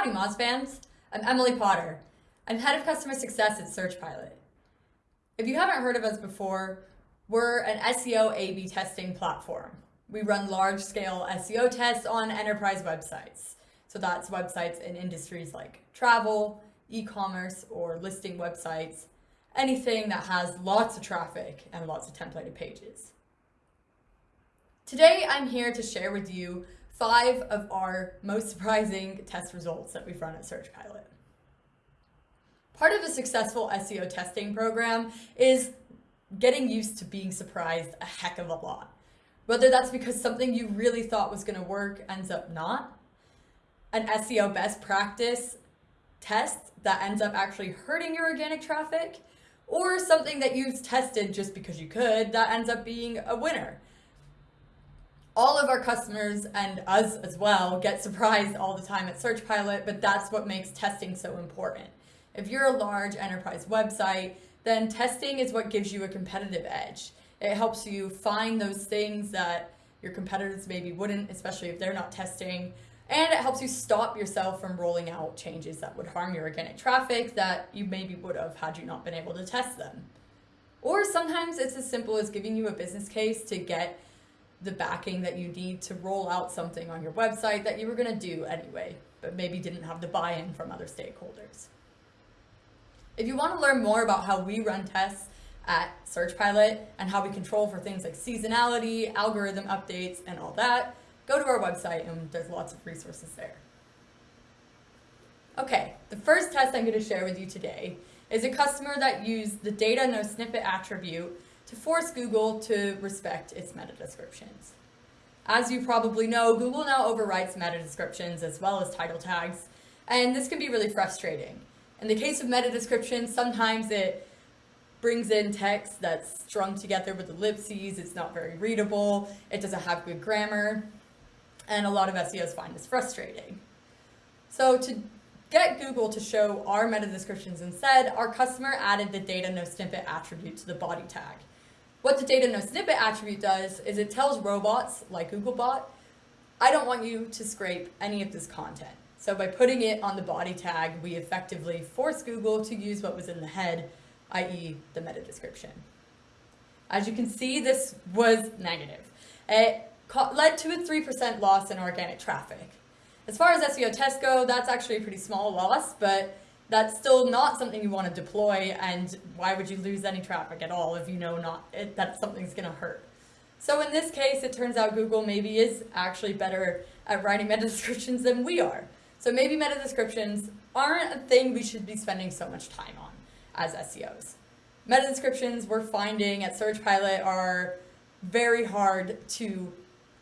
Howdy Moz fans, I'm Emily Potter. I'm head of customer success at SearchPilot. If you haven't heard of us before, we're an SEO A-B testing platform. We run large-scale SEO tests on enterprise websites. So that's websites in industries like travel, e-commerce, or listing websites, anything that has lots of traffic and lots of templated pages. Today, I'm here to share with you five of our most surprising test results that we've run at SearchPilot. Part of a successful SEO testing program is getting used to being surprised a heck of a lot. Whether that's because something you really thought was gonna work ends up not, an SEO best practice test that ends up actually hurting your organic traffic, or something that you've tested just because you could that ends up being a winner all of our customers and us as well get surprised all the time at Search Pilot, but that's what makes testing so important. If you're a large enterprise website, then testing is what gives you a competitive edge. It helps you find those things that your competitors maybe wouldn't, especially if they're not testing. And it helps you stop yourself from rolling out changes that would harm your organic traffic that you maybe would have had you not been able to test them. Or sometimes it's as simple as giving you a business case to get the backing that you need to roll out something on your website that you were going to do anyway, but maybe didn't have the buy-in from other stakeholders. If you want to learn more about how we run tests at SearchPilot and how we control for things like seasonality, algorithm updates, and all that, go to our website and there's lots of resources there. Okay, the first test I'm going to share with you today is a customer that used the data no snippet attribute to force Google to respect its meta descriptions. As you probably know, Google now overwrites meta descriptions as well as title tags, and this can be really frustrating. In the case of meta descriptions, sometimes it brings in text that's strung together with ellipses, it's not very readable, it doesn't have good grammar, and a lot of SEOs find this frustrating. So to get Google to show our meta descriptions instead, our customer added the data no snippet attribute to the body tag. What the data no snippet attribute does is it tells robots like Googlebot, I don't want you to scrape any of this content. So by putting it on the body tag, we effectively force Google to use what was in the head, i.e. the meta description. As you can see, this was negative. It led to a 3% loss in organic traffic. As far as SEO tests go, that's actually a pretty small loss, but that's still not something you want to deploy and why would you lose any traffic at all if you know not it, that something's going to hurt. So in this case, it turns out Google maybe is actually better at writing meta descriptions than we are. So maybe meta descriptions aren't a thing we should be spending so much time on as SEOs. Meta descriptions we're finding at Search Pilot are very hard to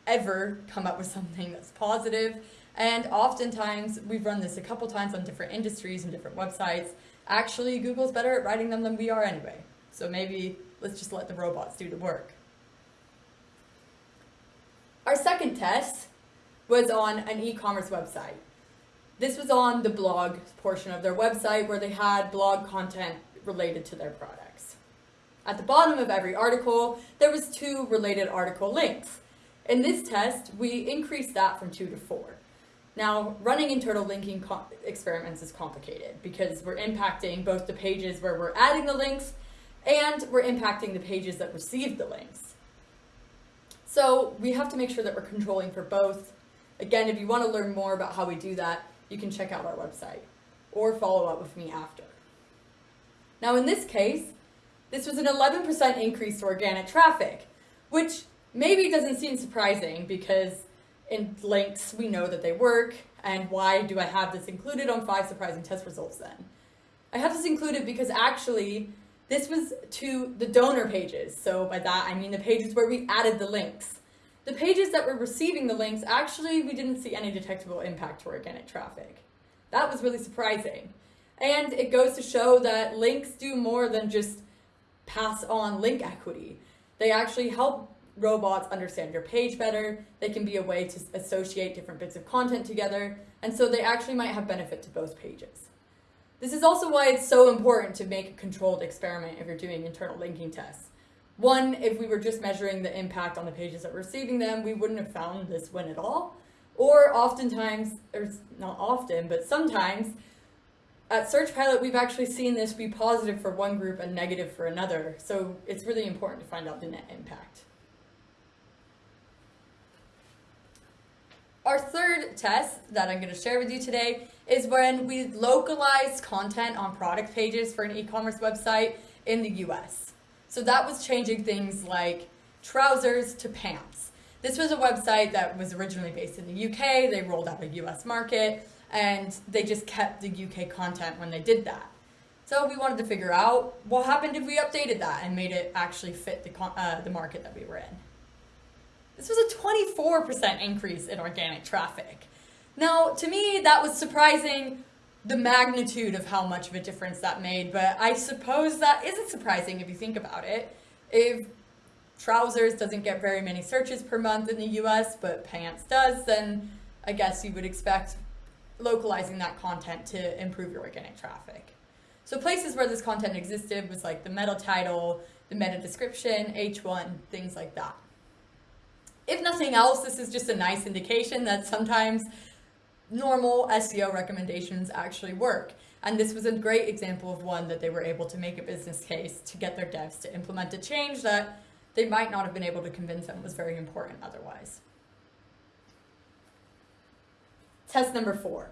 ever come up with something that's positive and oftentimes, we've run this a couple times on different industries and different websites. Actually, Google's better at writing them than we are anyway. So maybe let's just let the robots do the work. Our second test was on an e-commerce website. This was on the blog portion of their website where they had blog content related to their products. At the bottom of every article, there was two related article links. In this test, we increased that from two to four. Now, running internal linking experiments is complicated because we're impacting both the pages where we're adding the links and we're impacting the pages that receive the links. So we have to make sure that we're controlling for both. Again, if you want to learn more about how we do that, you can check out our website or follow up with me after. Now in this case, this was an 11% increase to organic traffic, which maybe doesn't seem surprising because in links, we know that they work, and why do I have this included on five surprising test results then? I have this included because actually, this was to the donor pages. So by that, I mean the pages where we added the links. The pages that were receiving the links, actually, we didn't see any detectable impact to organic traffic. That was really surprising. And it goes to show that links do more than just pass on link equity. They actually help robots understand your page better. They can be a way to associate different bits of content together. And so they actually might have benefit to both pages. This is also why it's so important to make a controlled experiment if you're doing internal linking tests. One, if we were just measuring the impact on the pages that were receiving them, we wouldn't have found this win at all. Or oftentimes, or not often, but sometimes, at Search Pilot, we've actually seen this be positive for one group and negative for another. So it's really important to find out the net impact. Our third test that I'm going to share with you today is when we localize content on product pages for an e-commerce website in the US. So that was changing things like trousers to pants. This was a website that was originally based in the UK. They rolled out a US market and they just kept the UK content when they did that. So we wanted to figure out what happened if we updated that and made it actually fit the, uh, the market that we were in. This was a 24% increase in organic traffic. Now, to me, that was surprising the magnitude of how much of a difference that made, but I suppose that isn't surprising if you think about it. If trousers doesn't get very many searches per month in the US, but pants does, then I guess you would expect localizing that content to improve your organic traffic. So places where this content existed was like the meta title, the meta description, H1, things like that. If nothing else, this is just a nice indication that sometimes normal SEO recommendations actually work. And this was a great example of one that they were able to make a business case to get their devs to implement a change that they might not have been able to convince them was very important otherwise. Test number four,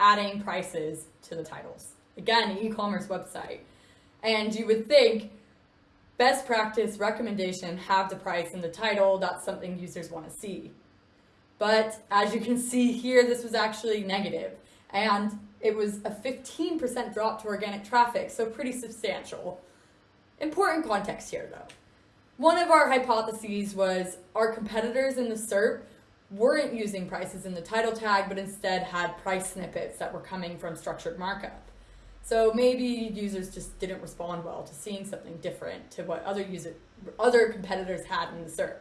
adding prices to the titles. Again, e-commerce website. And you would think best practice recommendation, have the price in the title. That's something users want to see. But as you can see here, this was actually negative, and it was a 15% drop to organic traffic, so pretty substantial. Important context here though. One of our hypotheses was our competitors in the SERP weren't using prices in the title tag, but instead had price snippets that were coming from structured markup. So maybe users just didn't respond well to seeing something different to what other user, other competitors had in the SERP.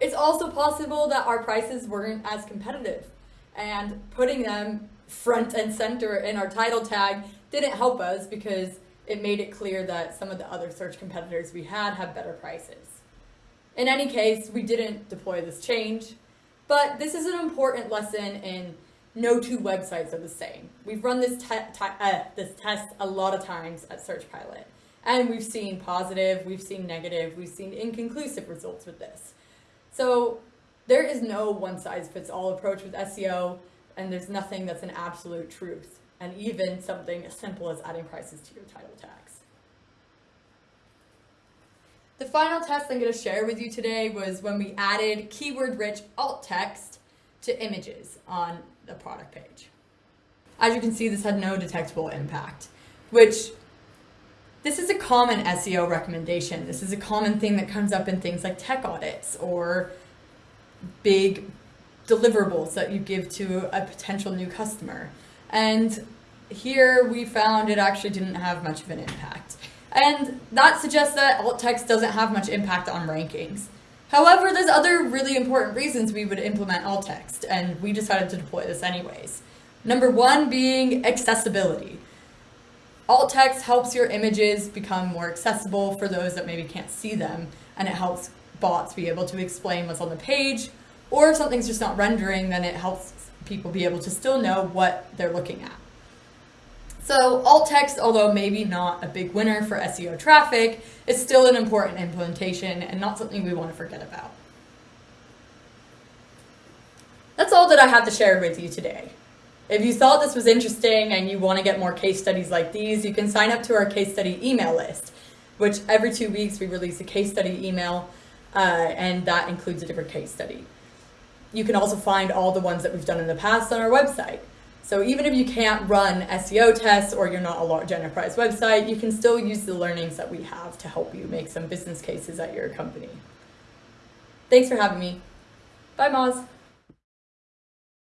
It's also possible that our prices weren't as competitive and putting them front and center in our title tag didn't help us because it made it clear that some of the other search competitors we had had better prices. In any case, we didn't deploy this change, but this is an important lesson in no two websites are the same. We've run this, te uh, this test a lot of times at Search Pilot, and we've seen positive, we've seen negative, we've seen inconclusive results with this. So there is no one-size-fits-all approach with SEO, and there's nothing that's an absolute truth, and even something as simple as adding prices to your title tags. The final test I'm going to share with you today was when we added keyword-rich alt text to images on the product page. As you can see, this had no detectable impact, which this is a common SEO recommendation. This is a common thing that comes up in things like tech audits or big deliverables that you give to a potential new customer. And here we found it actually didn't have much of an impact. And that suggests that alt text doesn't have much impact on rankings. However, there's other really important reasons we would implement alt text, and we decided to deploy this anyways. Number one being accessibility. Alt text helps your images become more accessible for those that maybe can't see them, and it helps bots be able to explain what's on the page, or if something's just not rendering, then it helps people be able to still know what they're looking at. So alt text, although maybe not a big winner for SEO traffic, is still an important implementation and not something we want to forget about. That's all that I have to share with you today. If you thought this was interesting and you want to get more case studies like these, you can sign up to our case study email list, which every two weeks we release a case study email, uh, and that includes a different case study. You can also find all the ones that we've done in the past on our website. So even if you can't run SEO tests or you're not a large enterprise website, you can still use the learnings that we have to help you make some business cases at your company. Thanks for having me. Bye, Moz.